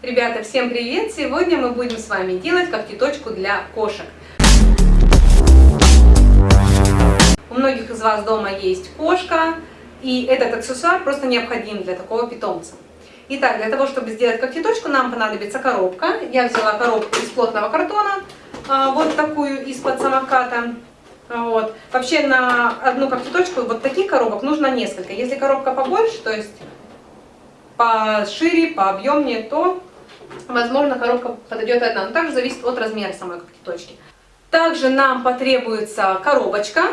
Ребята, всем привет! Сегодня мы будем с вами делать когтеточку для кошек. У многих из вас дома есть кошка, и этот аксессуар просто необходим для такого питомца. Итак, для того, чтобы сделать когтеточку, нам понадобится коробка. Я взяла коробку из плотного картона, а, вот такую из-под самоката. Вот. Вообще на одну когтеточку вот таких коробок нужно несколько. Если коробка побольше, то есть пошире, пообъемнее, то возможно, коробка подойдет одна, но также зависит от размера самой когтеточки. Также нам потребуется коробочка.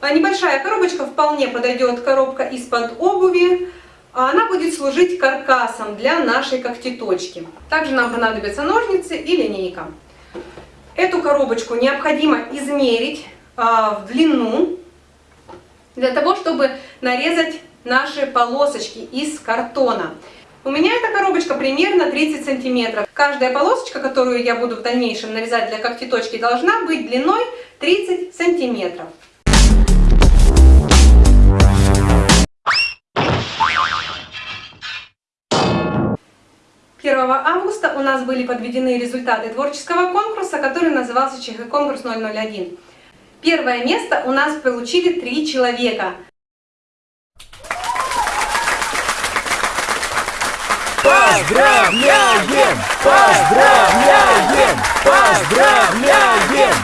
А небольшая коробочка вполне подойдет коробка из-под обуви. Она будет служить каркасом для нашей когтеточки. Также нам понадобятся ножницы и линейка. Эту коробочку необходимо измерить а, в длину, для того, чтобы нарезать наши полосочки из картона. У меня эта коробочка примерно 30 сантиметров. Каждая полосочка, которую я буду в дальнейшем нарезать для когтеточки, должна быть длиной 30 сантиметров. Августа у нас были подведены результаты творческого конкурса, который назывался ЧХ конкурс 001. Первое место у нас получили три человека. Поздравляем! Поздравляем! Поздравляем!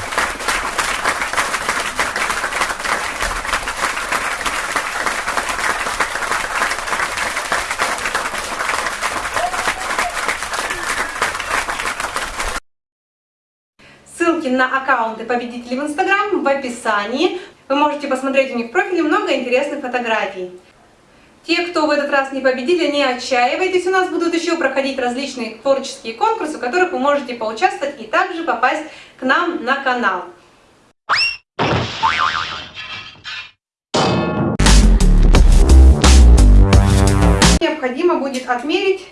Ссылки на аккаунты победителей в Инстаграм в описании. Вы можете посмотреть у них в профиле много интересных фотографий. Те, кто в этот раз не победили, не отчаивайтесь, у нас будут еще проходить различные творческие конкурсы, в которых вы можете поучаствовать и также попасть к нам на канал. Необходимо будет отмерить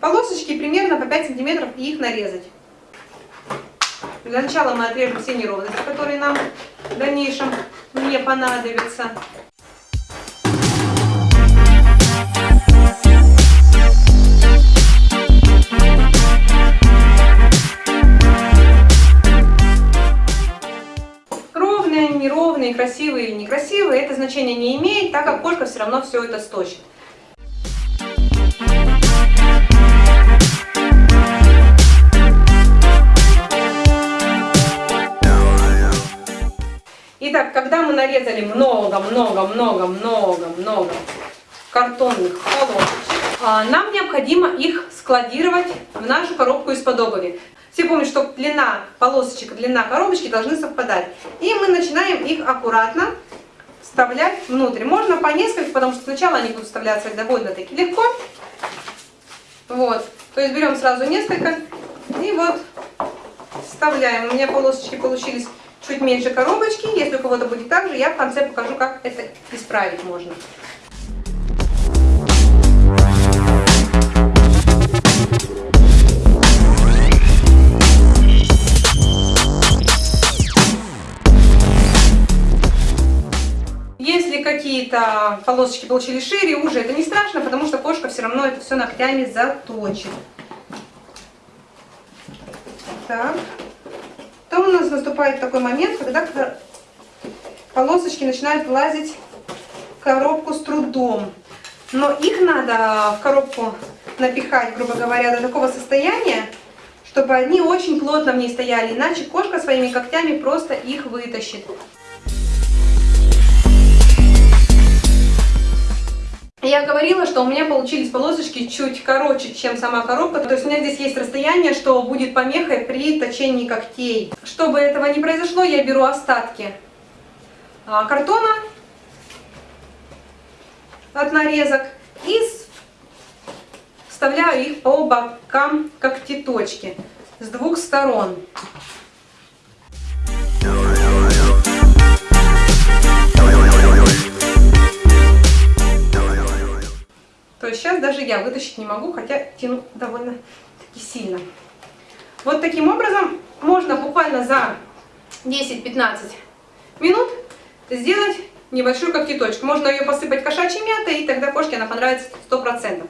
полосочки примерно по 5 сантиметров и их нарезать. Для начала мы отрежем все неровности, которые нам в дальнейшем не понадобятся. Неровные, красивые или некрасивые, это значение не имеет, так как кошка все равно все это сточит. Итак, когда мы нарезали много-много-много-много-много картонных полосочек, а, нам необходимо их складировать в нашу коробку из-под обуви. Все помнят, что длина полосочек и длина коробочки должны совпадать. И мы начинаем их аккуратно вставлять внутрь. Можно по несколько, потому что сначала они будут вставляться довольно-таки легко. Вот. То есть берем сразу несколько и вот вставляем. У меня полосочки получились чуть меньше коробочки. Если у кого-то будет так же, я в конце покажу, как это исправить можно. Какие-то полосочки получились шире, уже это не страшно, потому что кошка все равно это все ногтями заточит. Так. Потом у нас наступает такой момент, когда полосочки начинают влазить в коробку с трудом. Но их надо в коробку напихать, грубо говоря, до такого состояния, чтобы они очень плотно в ней стояли, иначе кошка своими когтями просто их вытащит. Я говорила, что у меня получились полосочки чуть короче, чем сама коробка. То есть у меня здесь есть расстояние, что будет помехой при точении когтей. Чтобы этого не произошло, я беру остатки а, картона от нарезок и вставляю их по бокам когтеточки с двух сторон. Даже я вытащить не могу, хотя тяну довольно-таки сильно. Вот таким образом можно буквально за 10-15 минут сделать небольшую когтеточку. Можно ее посыпать кошачьей мятой, и тогда кошке она понравится 100%.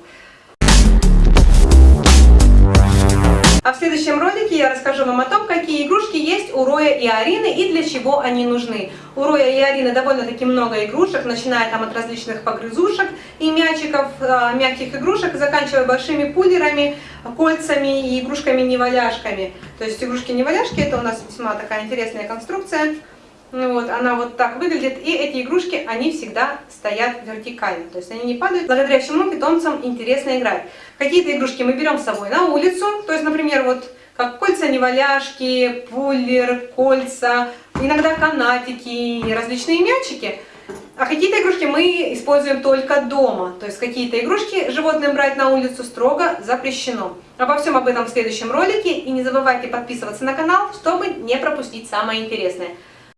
Следующем ролике я расскажу вам о том, какие игрушки есть у Роя и Арины и для чего они нужны. У Роя и Арины довольно-таки много игрушек, начиная там от различных погрызушек и мячиков, э, мягких игрушек, заканчивая большими пулерами, кольцами и игрушками-неваляшками. То есть игрушки-неваляшки это у нас весьма такая интересная конструкция. Ну вот, она вот так выглядит, и эти игрушки, они всегда стоят вертикально, то есть они не падают, благодаря чему питомцам интересно играть. Какие-то игрушки мы берем с собой на улицу, то есть, например, вот как кольца-неваляшки, пуллер, кольца, иногда канатики, различные мячики. А какие-то игрушки мы используем только дома, то есть какие-то игрушки животным брать на улицу строго запрещено. Обо всем об этом в следующем ролике, и не забывайте подписываться на канал, чтобы не пропустить самое интересное.